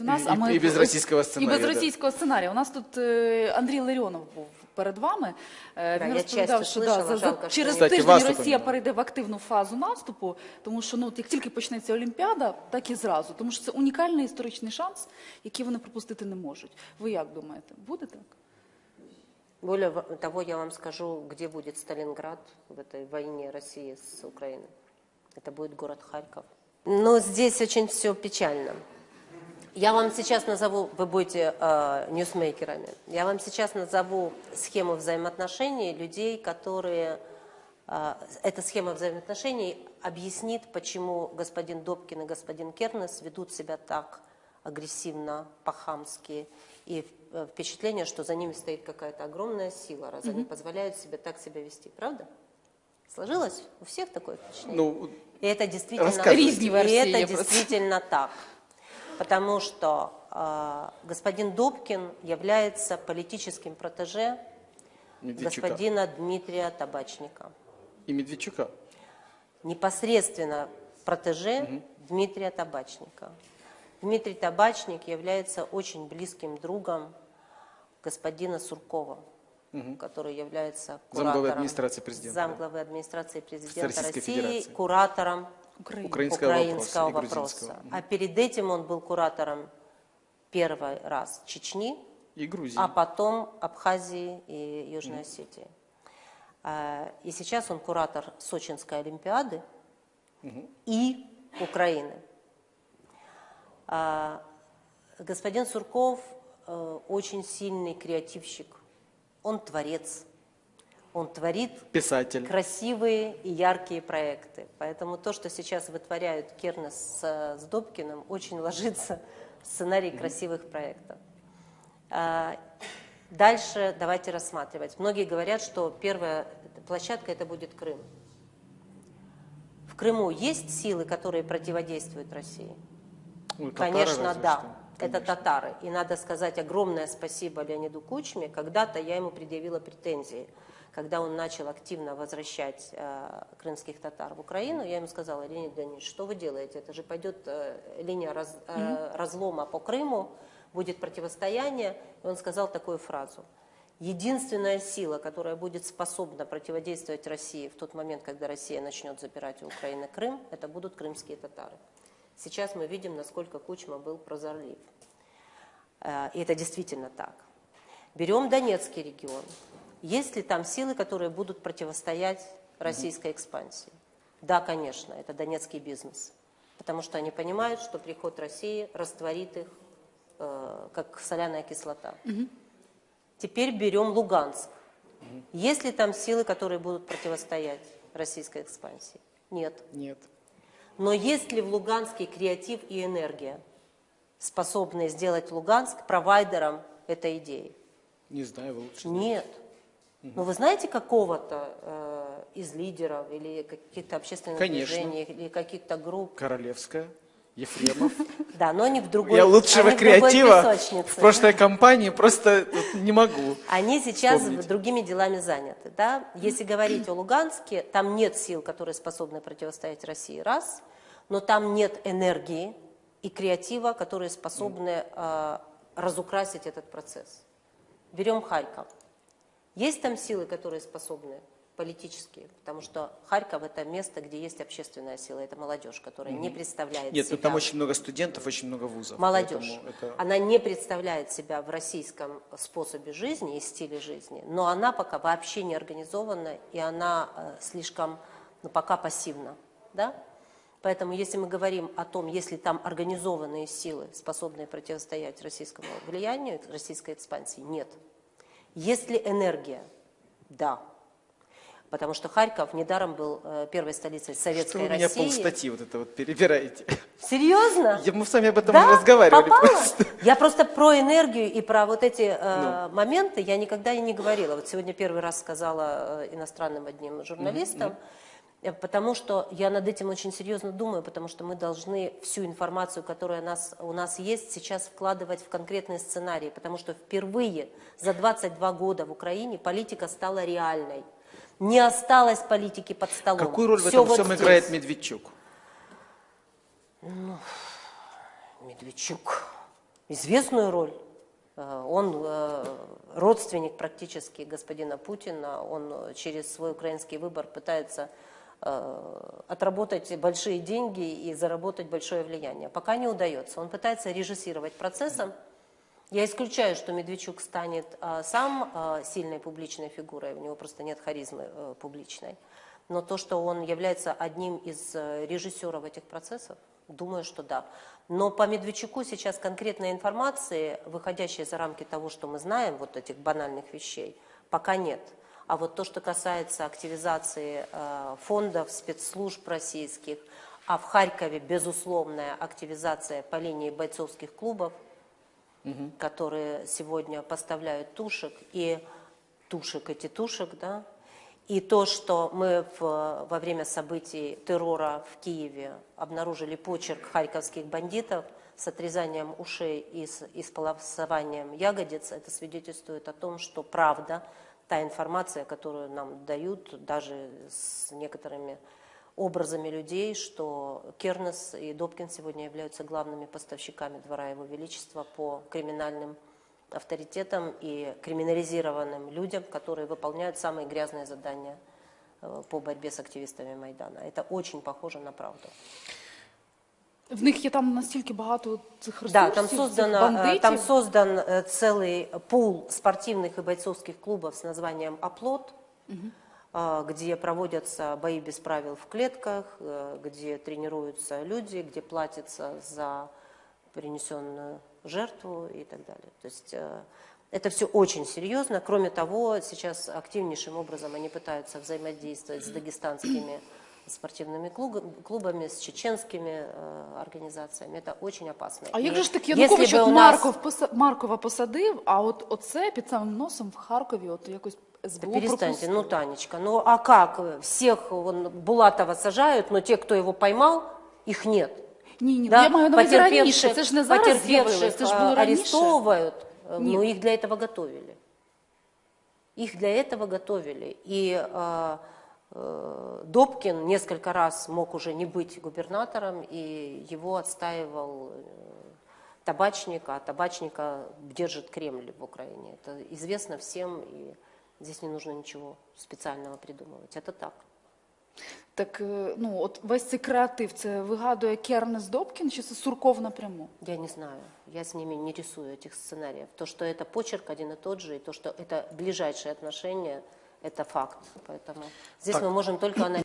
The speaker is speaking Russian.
у нас, І- а ми і без російського сценарію, І без да. російського сценарію. У нас тут е, Андрій Ларіонов був перед вами. Е, Да, Він я розповідав, часто що слышала, да, за, за, жалко, що через Кстати, тиждень вас Росія тут- перейде в активну фазу наступу, тому що ну, от як тільки почнеться Олімпіада, так і зразу. Тому що це унікальний історичний шанс, який вони пропустити не можуть. Ви як думаєте, буде так? Более во- того, я вам скажу, где будет Сталинград в этой войне России с Украиной. Это будет город Харьков. Но здесь очень все печально. Я вам сейчас назову, вы будете э, ньюсмейкерами, я вам сейчас назову схему взаимоотношений людей, которые... э, эта схема взаимоотношений объяснит, почему господин Добкин и господин Кернес ведут себя так агрессивно, по-хамски, и э, впечатление, что за ними стоит какая-то огромная сила, раз они позволяют себе так себя вести. Правда? Сложилось у всех такое впечатление? Ну, И это действительно, Рассказывайте. Різні и версії это є просто. действительно так. Потому что э, господин Добкин является политическим протеже Медведчука. господина Дмитрия Табачника. И Медведчука. Непосредственно протеже Дмитрия Табачника. Дмитрий Табачник является очень близким другом господина Суркова, который является Замглавы куратором, администрации президента. замглавы администрации президента России, Федерации. куратором Украина. Украинского, украинского вопроса. вопроса. А перед этим он был куратором первый раз Чечни, И Грузии. а потом Абхазии и Южной Осетии. А, И сейчас он куратор Сочинской Олимпиады и Украины. А, Господин Сурков э, очень сильный креативщик. Он творец. Он творит Писатель. красивые и яркие проекты. Поэтому то, что сейчас вытворяют Кернес с, с Добкиным, очень ложится в сценарий красивых проектов. А, Дальше давайте рассматривать. Многие говорят, что первая площадка это будет Крым. В Крыму есть силы, которые противодействуют России? Ну, Конечно, да. что. Это татары. И надо сказать огромное спасибо Леониду Кучме. Когда-то я ему предъявила претензии. Когда он начал активно возвращать э, крымских татар в Украину, я ему сказала, Леонид Леонидович, что вы делаете? Это же пойдет э, линия раз- э, разлома по Крыму, будет противостояние. И он сказал такую фразу. Единственная сила, которая будет способна противодействовать России в тот момент, когда Россия начнет забирать у Украины Крым, это будут крымские татары. Сейчас мы видим, насколько Кучма был прозорлив. Э, И это действительно так. Берем Донецкий регион. Есть ли там силы, которые будут противостоять российской экспансии? Да, конечно, это донецкий бизнес. Потому что они понимают, что приход России растворит их, э, как соляная кислота. Теперь берем Луганск. Есть ли там силы, которые будут противостоять российской экспансии? Нет. Нет. Но есть ли в Луганске креатив и энергия, способные сделать Луганск провайдером этой идеи? Не знаю, вы лучше. Нет. Но вы знаете какого-то э, из лидеров или каких-то общественных Конечно. движений или каких-то групп? Королевская, Ефремов. Да, но они в другой Я лучшего они в креатива песочнице. в прошлой кампании просто не могу. Они сейчас вспомнить. другими делами заняты. Да? Если говорить о Луганске, там нет сил, которые способны противостоять России, раз, но там нет энергии и креатива, которые способны э, разукрасить этот процесс. Берем Харьков. Есть там силы, которые способны политические, потому что Харьков это место, где есть общественная сила, это молодежь, которая не представляет Нет, себя. там очень много студентов, очень много вузов. Молодежь. это- Она не представляет себя в российском способе жизни и стиле жизни, но она пока вообще не организована, и она э, слишком, ну, пока пассивна. Да? Поэтому если мы говорим о том, если там организованные силы, способные противостоять российскому влиянию, российской экспансии, нет. Есть ли энергия? Да. Потому что Харьков недаром был э, первой столицей Что советской вы меня России. полстатьи вот это вот перебираете? Серьезно? Я- Мы с вами об этом Да? разговаривали просто. Я просто про энергию и про вот эти э, Ну. моменты я никогда и не говорила. Вот сегодня первый раз сказала э, иностранным одним журналистам, э, потому что я над этим очень серьезно думаю, потому что мы должны всю информацию, которая у нас, у нас есть, сейчас вкладывать в конкретные сценарии, потому что впервые за 22 года в Украине политика стала реальной. Не осталось политики под столом. Какую роль в Всё этом вот всем здесь. играет Медведчук? Медведчук. известную роль. Э, Он э, родственник практически господина Путина, он э, через свой украинский выбор пытается э, отработать большие деньги и заработать большое влияние. Пока не удается. Он пытается режиссировать процессом. Я исключаю, что Медведчук станет э, сам э, сильной публичной фигурой, у него просто нет харизмы э, публичной. Но то, что он является одним из э, режиссеров этих процессов, думаю, что да. Но по Медведчуку сейчас конкретной информации, выходящей за рамки того, что мы знаем, вот этих банальных вещей, пока нет. А вот то, что касается активизации э, фондов, спецслужб российских, а в Харькове безусловная активизация по линии бойцовских клубов, которые сегодня поставляют тушек, и тушек эти тушек, да, и то, что мы в- во время событий террора в Киеве обнаружили почерк харьковских бандитов с отрезанием ушей и с исполосованием ягодиц, это свидетельствует о том, что правда, та информация, которую нам дают, даже с некоторыми образами людей, что Кернес и Добкин сегодня являются главными поставщиками двора Его Величества по криминальным авторитетам и криминализированным людям, которые выполняют самые грязные задания э, по борьбе с активистами Майдана. Это очень похоже на правду. В них є там настільки багато цих ресурсів, Да, там, цих создано, э, бандитів. там создан э, целый пул спортивных и бойцовских клубов с названием «Оплот», э, где проводятся бои без правил в клетках, э, где тренируются люди, где платится за принесенную жертву и так далее. То есть э, это все очень серьезно. Кроме того, сейчас активнейшим образом они пытаются взаимодействовать с дагестанскими спортивными клуб- клубами, с чеченскими э, организациями. Это очень опасно. А И як же ж таки если Янукович бы от у нас- Марков, поса- Маркова посадив, а от оце під самим носом в Харкові от якось Да СБУ перестаньте, пропустило? ну, Танечка, ну а как? Всех вон, Булатова сажают, но те, кто его поймал, их нет. Ні, ні, Да? я маю на увазі раніше, Потерпевших- це ж не зараз з'явилось, потерпевших, це ж а, було раніше. арестовывают, э, Нет. но их для этого готовили. Их для этого готовили. И э, э, Добкин несколько раз мог уже не быть губернатором, и его отстаивал э, табачник, а табачника держит Кремль в Украине. Это известно всем, и здесь не нужно ничего специального придумывать. Это так. Так, е, ну, от весь цей креатив, це вигадує Кернес Добкін, чи це Сурков напряму? Я не знаю, я с ними не рисую этих сценариев. То, что это почерк один и тот же, и то, что это ближайшие отношения, это факт. Поэтому здесь Так. мы можем только анализировать.